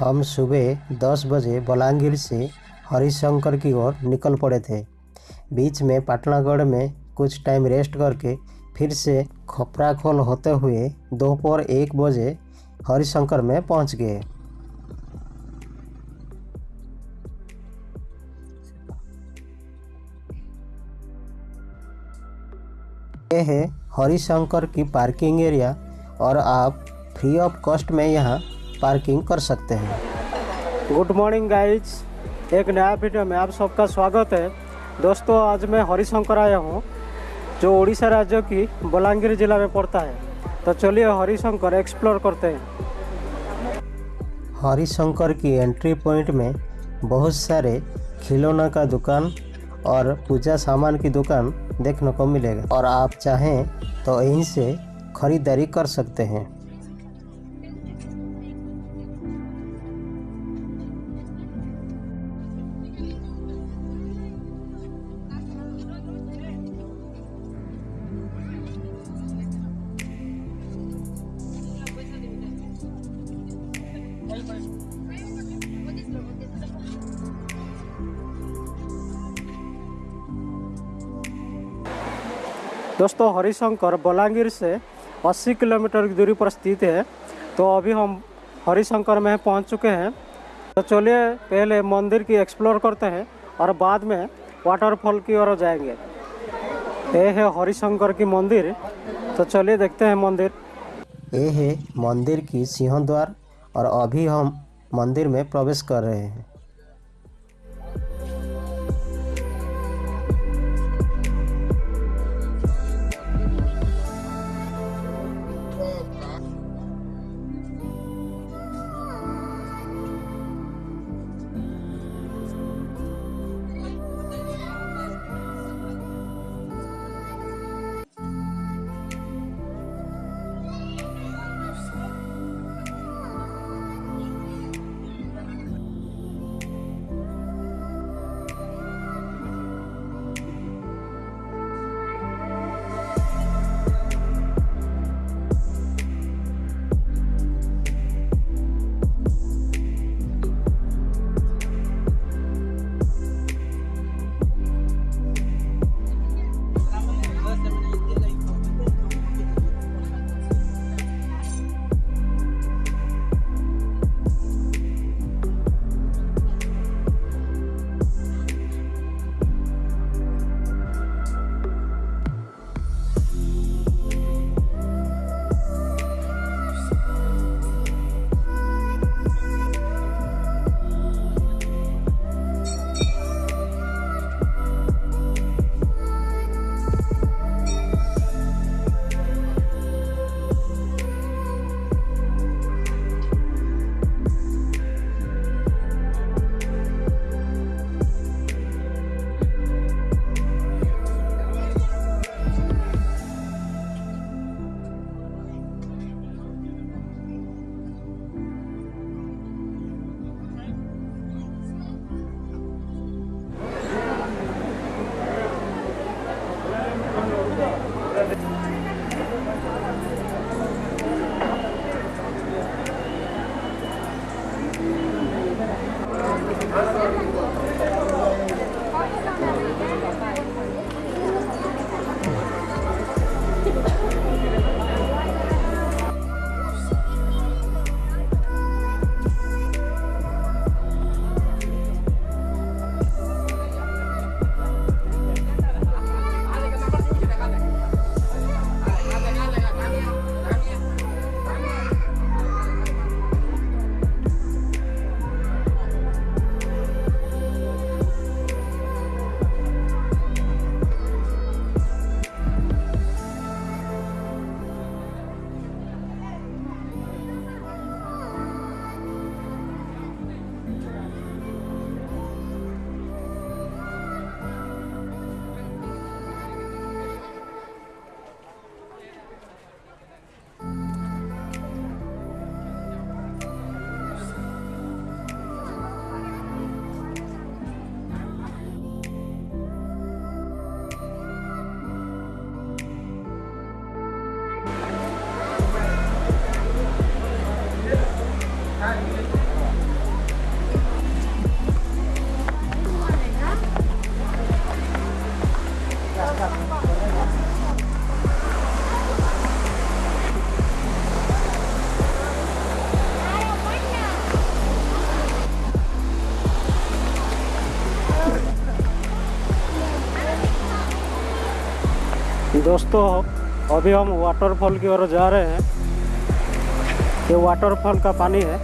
हम सुबह दस बजे बलांगीर से हरिशंकर की ओर निकल पड़े थे। बीच में पाटनागढ़ में कुछ टाइम रेस्ट करके फिर से खपराखोल होते हुए दोपहर एक बजे हरिशंकर में पहुँच गए। ये है हरिशंकर की पार्किंग एरिया और आप फ्री ऑफ़ कॉस्ट में यहाँ पार्किंग कर सकते हैं। गुड मॉर्निंग गाइज़ एक नया वीडियो में आप सबका स्वागत है। दोस्तों आज मैं हरिशंकर आया हूँ जो उड़ीसा राज्य की बलांगीर जिला में पड़ता है। तो चलिए हरिशंकर एक्सप्लोर करते हैं। हरिशंकर की एंट्री पॉइंट में बहुत सारे खिलौना का दुकान और पूजा सामान की दुकान देखने को मिलेगा। और आप चाहें तो यहीं से खरीदारी कर सकते हैं। दोस्तों, हरिशंकर बलांगीर से 80 किलोमीटर की दूरी पर स्थित है। तो अभी हम हरिशंकर में पहुँच चुके हैं। तो चलिए, पहले मंदिर की एक्सप्लोर करते हैं और बाद में वाटरफॉल की ओर जाएँगे। ये है हरिशंकर की मंदिर। तो चलिए देखते हैं मंदिर। ये है मंदिर की सिंह द्वार और अभी हम मंदिर में प्रवेश कर रहे हैं। दोस्तों अभी हम वाटरफॉल की ओर जा रहे हैं। ये वाटरफॉल का पानी है।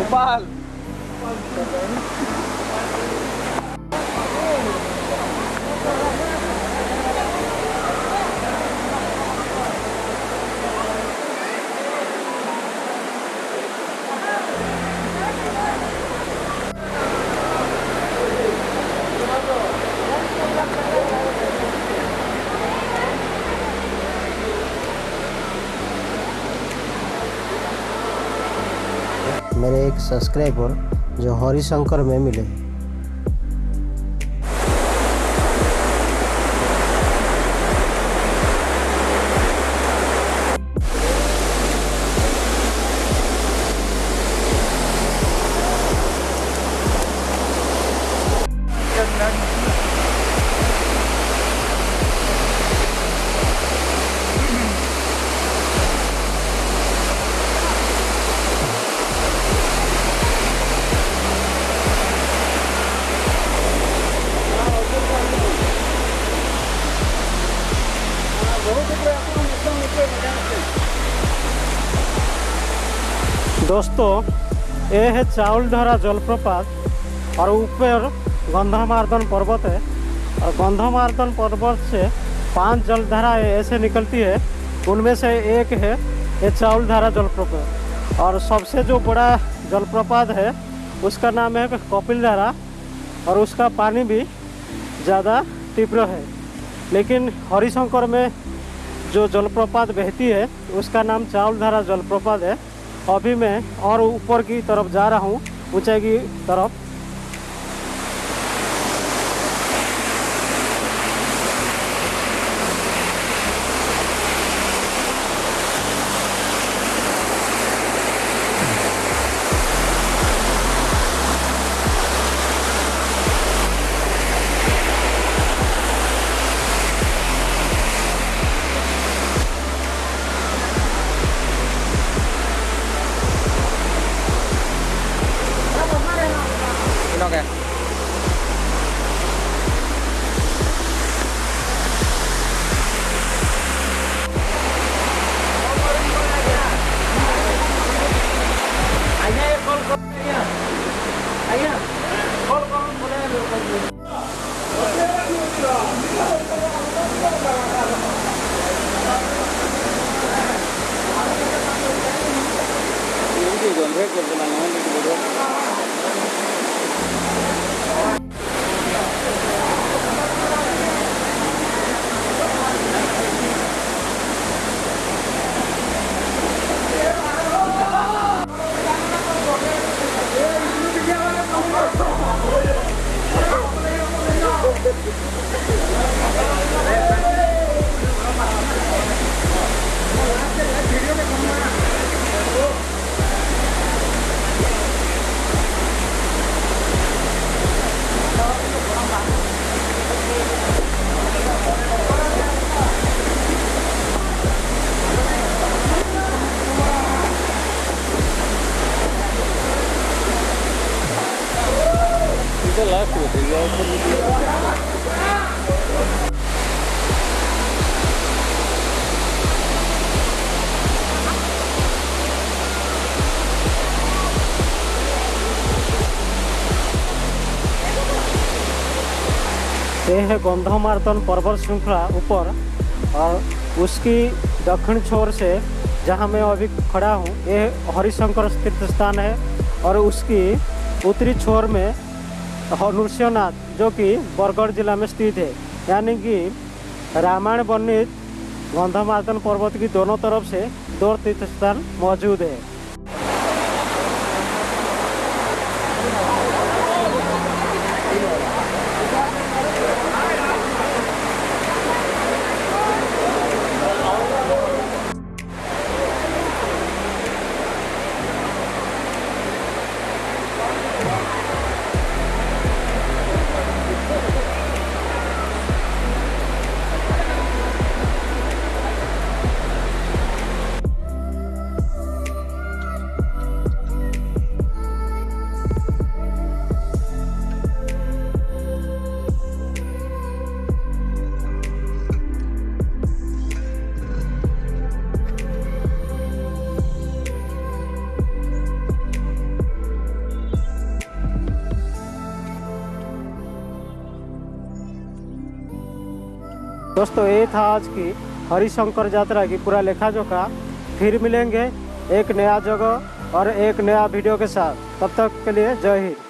O barro. मेरे एक सब्सक्राइबर जो हरिशंकर में मिले। दोस्तों ये है चाउलधारा जलप्रपात, और ऊपर गंधामार्दन पर्वत है। और गंधामार्दन पर्वत से पाँच जलधारा ऐसे निकलती है, उनमें से एक है ये चाउलधारा जलप्रपात। और सबसे जो बड़ा जलप्रपात है, उसका नाम है कपिल धारा, और उसका पानी भी ज़्यादा तीव्र है। लेकिन हरिशंकर में जो जलप्रपात बहती है, उसका नाम चाउलधारा जलप्रपात है। अभी मैं और ऊपर की तरफ़ जा रहा हूँ ऊंचाई की तरफ़। ये है गंधमार्दन पर्वत श्रृंखला ऊपर और उसकी दक्षिण छोर से जहाँ मैं अभी खड़ा हूँ, ये हरिशंकर तीर्थ स्थान है और उसकी उत्तरी छोर में नृसिंहनाथ जो कि बरगढ़ जिला में स्थित है। यानी कि रामायण वर्णित गंधमार्दन पर्वत की दोनों तरफ़ से दो तीर्थ स्थान मौजूद है। दोस्तों, ये था आज की हरिशंकर यात्रा की पूरा लेखा जोखा। फिर मिलेंगे एक नया जगह और एक नया वीडियो के साथ। तब तक के लिए जय हिंद।